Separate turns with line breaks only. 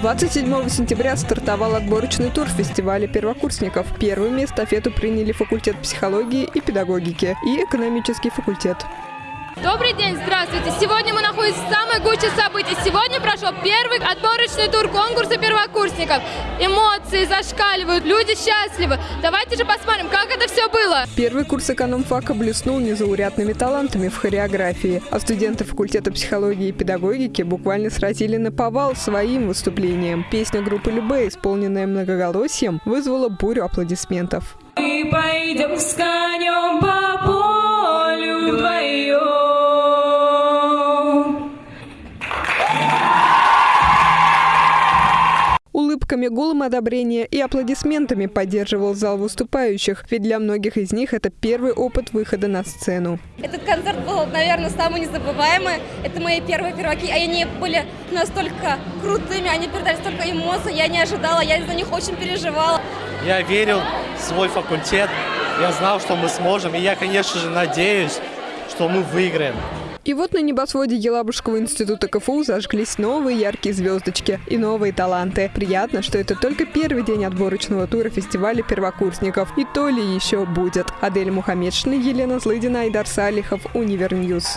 27 сентября стартовал отборочный тур фестиваля первокурсников. Первыми эстафету приняли факультет психологии и педагогики и экономический факультет.
Добрый день, здравствуйте! Сегодня мы находимся в самой гуще событий. Сегодня прошел первый отборочный тур конкурса первокурсников. Эмоции зашкаливают, люди счастливы. Давайте же посмотрим, как это все было.
Первый курс экономфака блеснул незаурядными талантами в хореографии, а студенты факультета психологии и педагогики буквально сразили на повал своим выступлением. Песня группы Любе, исполненная многоголосием, вызвала бурю аплодисментов.
Мы пойдем с
Улыбками, гулом одобрения и аплодисментами поддерживал зал выступающих, ведь для многих из них это первый опыт выхода на сцену.
Этот концерт был, наверное, самый незабываемый. Это мои первые перваки, и они были настолько крутыми, они передали столько эмоций, я не ожидала, я за них очень переживала.
Я верил в свой факультет, я знал, что мы сможем, и я, конечно же, надеюсь, что мы выиграем.
И вот на небосводе Елабужского института КФУ зажглись новые яркие звездочки и новые таланты. Приятно, что это только первый день отборочного тура фестиваля первокурсников. И то ли еще будет. Адель Мухаммедшина, Елена Злыдина, Айдар Салихов, Univer News.